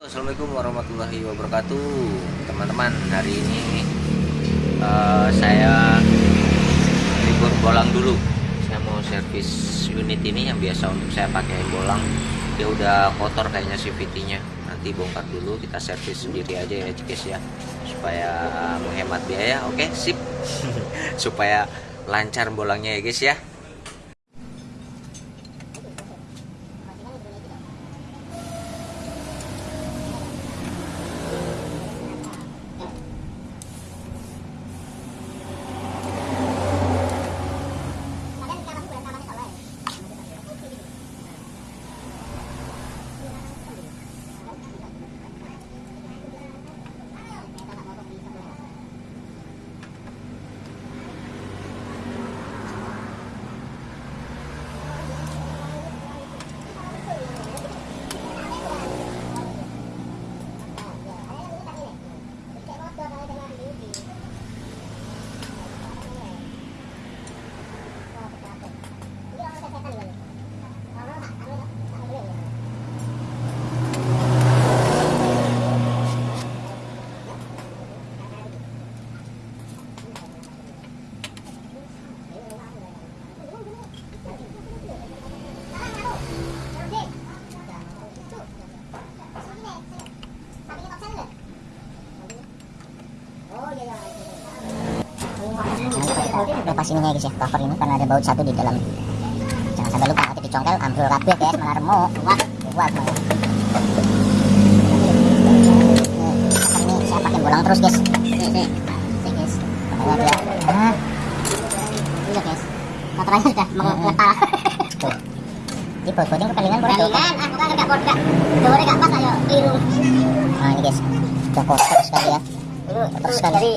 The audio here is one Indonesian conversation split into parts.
Assalamualaikum warahmatullahi wabarakatuh. Teman-teman hari ini uh, saya libur bolang dulu. Saya mau servis unit ini yang biasa untuk saya pakai bolang. Dia udah kotor kayaknya CVT nya nanti bongkar dulu kita servis sendiri aja ya guys ya. Supaya menghemat biaya oke? Sip. Supaya lancar bolangnya ya guys ya ininya ya guys ya cover ini karena ada baut satu di dalam. Jangan sampai lupa nanti dicongkel ambil kabeh guys malah remuk kuat kuat mau ini saya pakai bolang terus guys. Nih guys. Makanya dia nah iya guys. Kotorannya sudah mengetal tuh di bot botnya kepalingan boleh tuh Palingan, ah bukan enggak bodoh. Dore enggak pas ayo keliru. nah ini guys. Udah kotor sekali ya. Kan. dari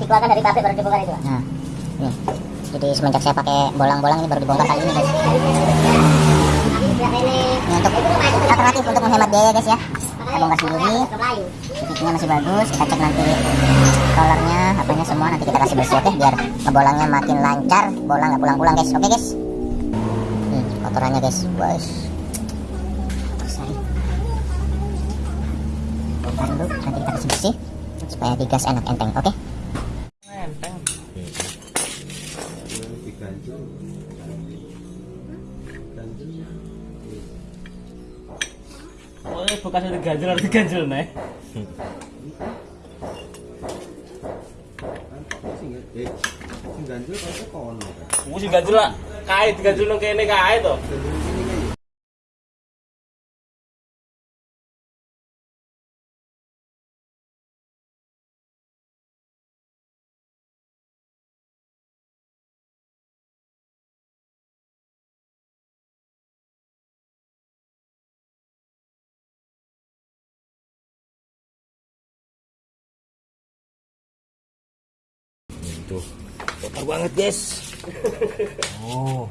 dikeluarkan dari pabrik baru dibongkar itu. nah nih jadi semenjak saya pakai bolang-bolang ini baru dibongkar kali ini guys. Ini untuk alternatif untuk menghemat biaya guys ya. Kita bongkar sendiri. Titiknya masih bagus. Kita cek nanti colornya apanya semua. Nanti kita kasih bersih oke? Biar ngebolangnya makin lancar. Bolang nggak pulang-pulang guys. Oke guys? Nih kotorannya guys. Guys. Bongkar dulu. Nanti kita kasih bersih supaya digas enak enteng oke? diganjel Ini bekasnya diganjel harus diganjel nih. sing ganjel kok kono sih ganjel lah. Kae diganjel nang kene kae to. Tuh, kotor banget guys. Oh,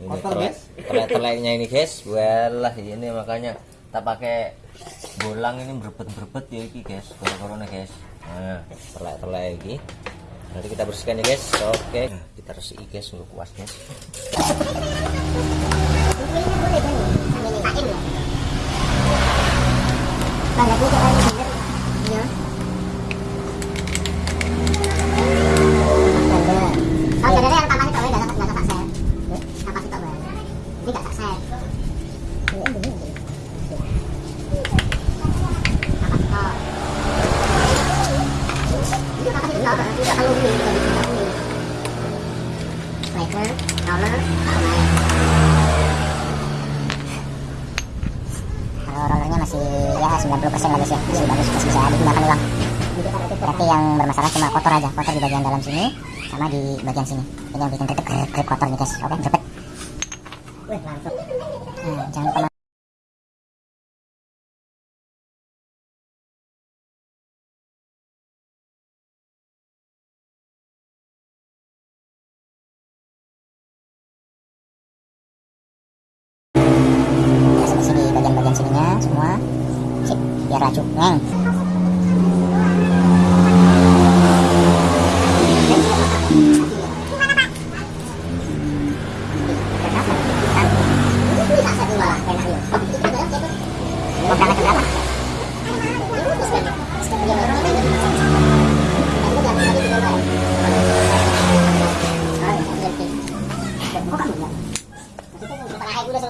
ini Kotor, telek, guys? telek-teleknya ini guys. Walah ini makanya tak pakai bolang ini berbet-berbet ya iki guys. Corona guys. Nah, telek-telek iki. Nanti kita bersihkan ya guys. Oke, kita resiki guys untuk kuas guys. Banyak juga kan bener. Iya. Oh, sebenarnya yang tambah itu enggak enggak enggak tak set. Tambah itu bae. Ini enggak tak set. Tambah itu. Ini apa sih? Enggak, enggak kalau ini enggak ini. Striker, roller, kalau rollernya masih ya 90% lah guys ya masih bagus masih bisa digunakan ulang berarti yang bermasalah cuma kotor aja kotor di bagian dalam sini sama di bagian sini. Ini yang bikin grip grip grip kotor nih guys. Oke grepet Wih, mantap. nah, jangan lupa bersih di bagian-bagian sininya semua. Sip biar racun. Neng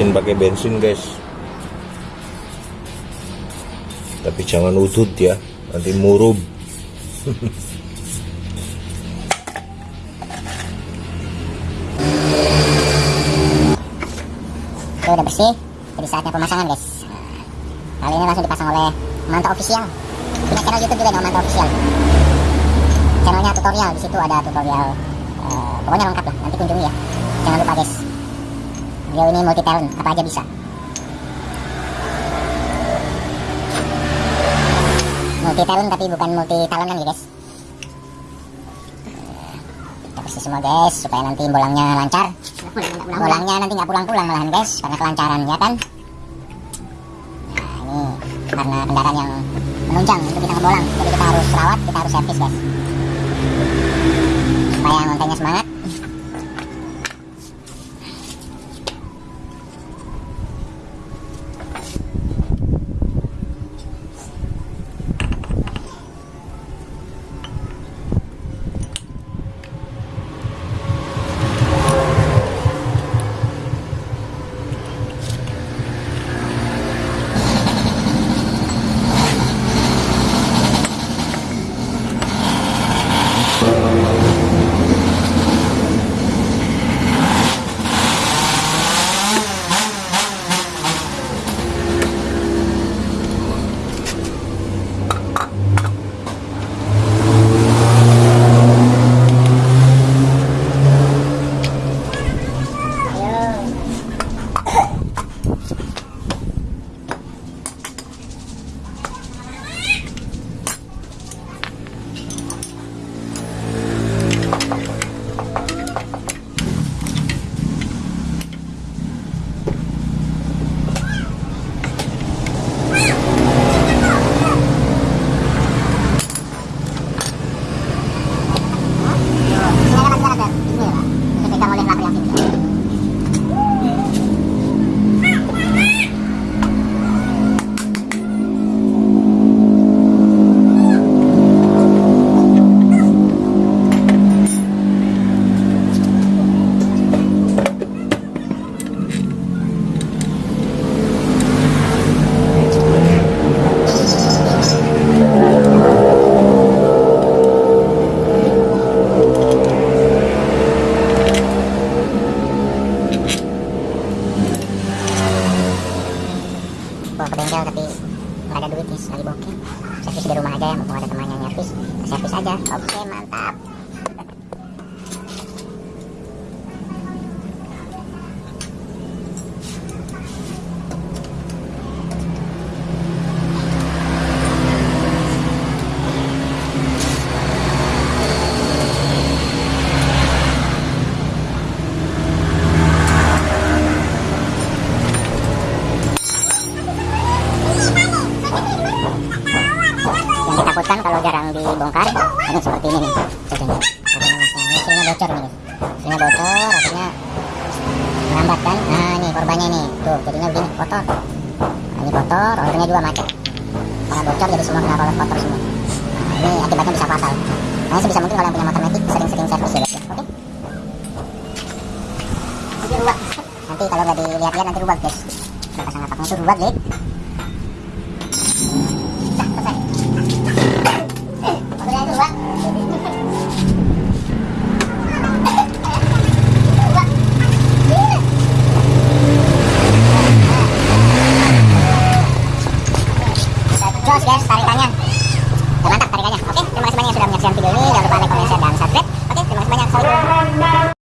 Bersihin pakai bensin guys. Tapi jangan udut ya, nanti murub. Oke udah bersih jadi saatnya pemasangan guys. Nah, kali ini langsung dipasang oleh Manta Official. Punya channel YouTube juga nih Manta Official. Channelnya tutorial di situ ada tutorial eh, pokoknya lengkap lah nanti kunjungi ya. Jangan lupa guys beliau ini multi talent apa aja bisa multi talent tapi bukan multi talent kan ya guys Eh, kita bersih semua guys supaya nanti bolangnya lancar Bolangnya nanti nggak pulang-pulang malahan guys karena kelancaran ya kan. Nah ini karena kendaraan yang menunjang untuk kita ngebolang, jadi kita harus rawat, kita harus servis guys. Supaya ngontengnya semangat. Nih lagi bokeh servis di rumah aja ya mumpung ada temannya nyervis servis aja. Oke mantap juga macet karena bocor jadi semua kena roller kotor semua. Nah, ini akibatnya bisa fatal. Nah sebisa mungkin kalau yang punya motor metik sering-sering servis ya guys oke? Ruwet. nanti kalau nggak dilihat-lihat nanti rubat guys. Pasang atapnya itu rubat guys ikannya mantap tarikannya oke terima kasih banyak yang sudah menyaksikan video ini. Jangan lupa like, comment, share, dan subscribe. Oke terima kasih banyak. Assalamualaikum.